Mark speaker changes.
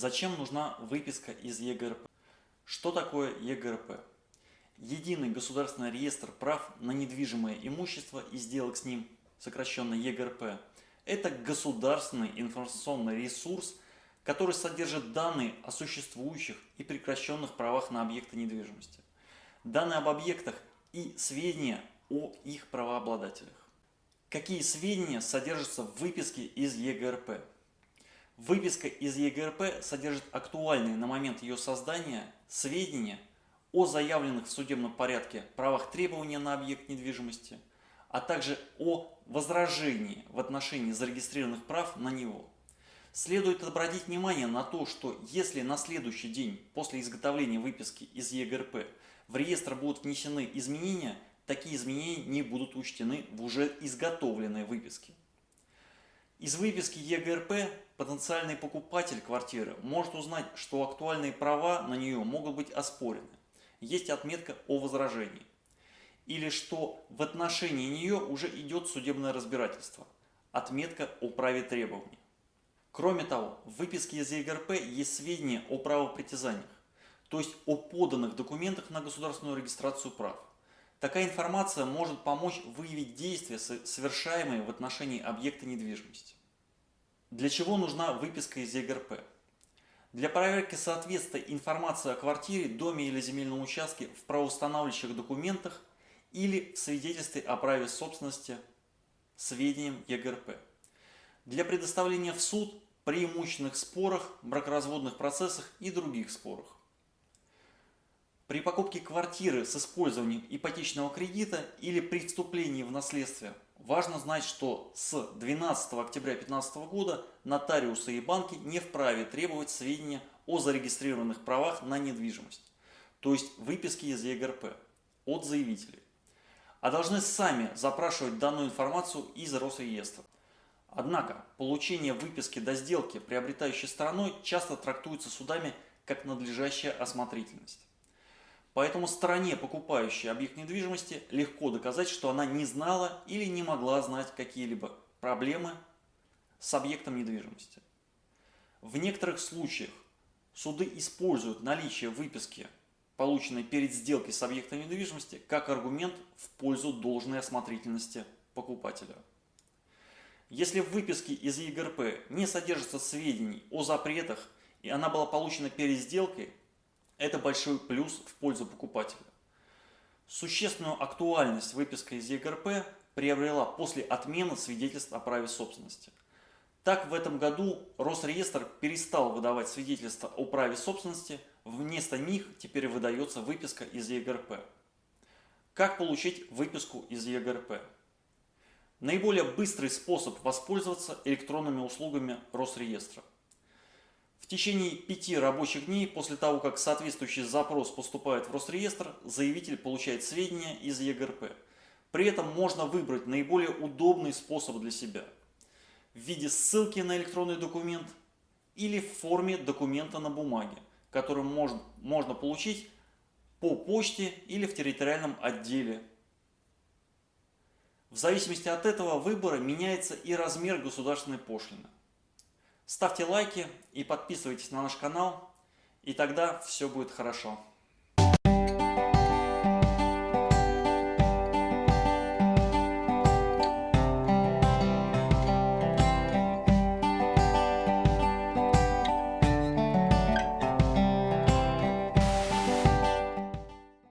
Speaker 1: Зачем нужна выписка из ЕГРП? Что такое ЕГРП? Единый государственный реестр прав на недвижимое имущество и сделок с ним, сокращенно ЕГРП, это государственный информационный ресурс, который содержит данные о существующих и прекращенных правах на объекты недвижимости, данные об объектах и сведения о их правообладателях. Какие сведения содержатся в выписке из ЕГРП? Выписка из ЕГРП содержит актуальные на момент ее создания сведения о заявленных в судебном порядке правах требования на объект недвижимости, а также о возражении в отношении зарегистрированных прав на него. Следует обратить внимание на то, что если на следующий день после изготовления выписки из ЕГРП в реестр будут внесены изменения, такие изменения не будут учтены в уже изготовленной выписке. Из выписки ЕГРП потенциальный покупатель квартиры может узнать, что актуальные права на нее могут быть оспорены. Есть отметка о возражении. Или что в отношении нее уже идет судебное разбирательство. Отметка о праве требований. Кроме того, в выписке из ЕГРП есть сведения о правопритязаниях, то есть о поданных документах на государственную регистрацию прав. Такая информация может помочь выявить действия, совершаемые в отношении объекта недвижимости. Для чего нужна выписка из ЕГРП? Для проверки соответствия информации о квартире, доме или земельном участке в правоустанавливающих документах или в свидетельстве о праве собственности сведениям ЕГРП. Для предоставления в суд при имущественных спорах, бракоразводных процессах и других спорах. При покупке квартиры с использованием ипотечного кредита или при вступлении в наследство важно знать, что с 12 октября 2015 года нотариусы и банки не вправе требовать сведения о зарегистрированных правах на недвижимость, то есть выписки из ЕГРП от заявителей, а должны сами запрашивать данную информацию из Росреестра. Однако получение выписки до сделки приобретающей стороной часто трактуется судами как надлежащая осмотрительность. Поэтому стороне, покупающей объект недвижимости, легко доказать, что она не знала или не могла знать какие-либо проблемы с объектом недвижимости. В некоторых случаях суды используют наличие выписки, полученной перед сделкой с объектом недвижимости, как аргумент в пользу должной осмотрительности покупателя. Если в выписке из ЕГРП не содержится сведений о запретах и она была получена перед сделкой, это большой плюс в пользу покупателя. Существенную актуальность выписка из ЕГРП приобрела после отмены свидетельств о праве собственности. Так, в этом году Росреестр перестал выдавать свидетельства о праве собственности, вместо них теперь выдается выписка из ЕГРП. Как получить выписку из ЕГРП? Наиболее быстрый способ воспользоваться электронными услугами Росреестра. Течение пяти рабочих дней после того, как соответствующий запрос поступает в Росреестр, заявитель получает сведения из ЕГРП. При этом можно выбрать наиболее удобный способ для себя в виде ссылки на электронный документ или в форме документа на бумаге, который можно, можно получить по почте или в территориальном отделе. В зависимости от этого выбора меняется и размер государственной пошлины. Ставьте лайки и подписывайтесь на наш канал, и тогда все будет хорошо.